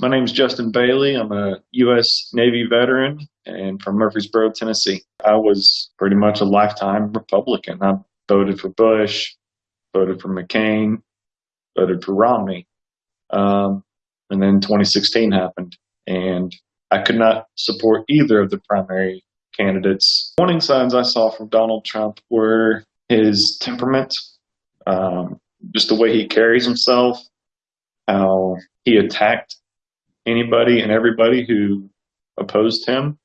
My name is Justin Bailey. I'm a U.S. Navy veteran and from Murfreesboro, Tennessee. I was pretty much a lifetime Republican. I voted for Bush, voted for McCain, voted for Romney. Um, and then 2016 happened, and I could not support either of the primary candidates. Warning signs I saw from Donald Trump were his temperament, um, just the way he carries himself, how he attacked anybody and everybody who opposed him.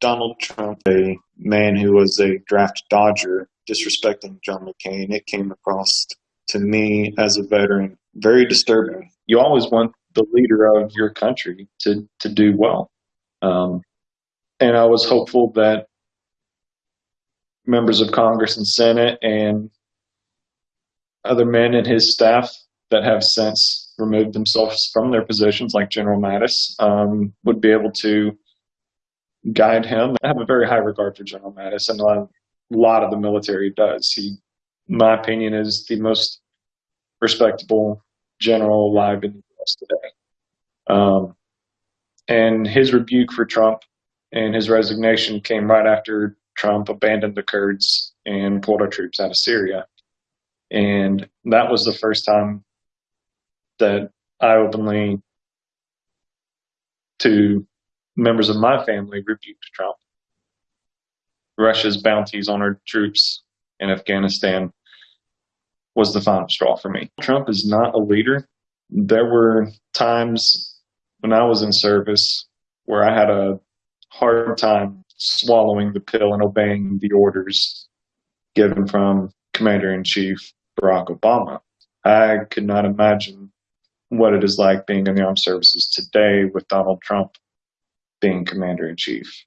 Donald Trump, a man who was a draft dodger, disrespecting John McCain, it came across to me as a veteran very disturbing. You always want the leader of your country to, to do well. Um, and I was hopeful that members of Congress and Senate and other men in his staff that have since removed themselves from their positions, like General Mattis, um, would be able to guide him. I have a very high regard for General Mattis, and a lot of the military does. He, my opinion, is the most respectable general alive in the U.S. today. Um, and his rebuke for Trump and his resignation came right after Trump abandoned the Kurds and pulled our troops out of Syria. And that was the first time that I openly, to members of my family, rebuked Trump. Russia's bounties on our troops in Afghanistan was the final straw for me. Trump is not a leader. There were times when I was in service where I had a hard time swallowing the pill and obeying the orders given from Commander in Chief Barack Obama. I could not imagine what it is like being in the armed services today with Donald Trump being Commander in Chief.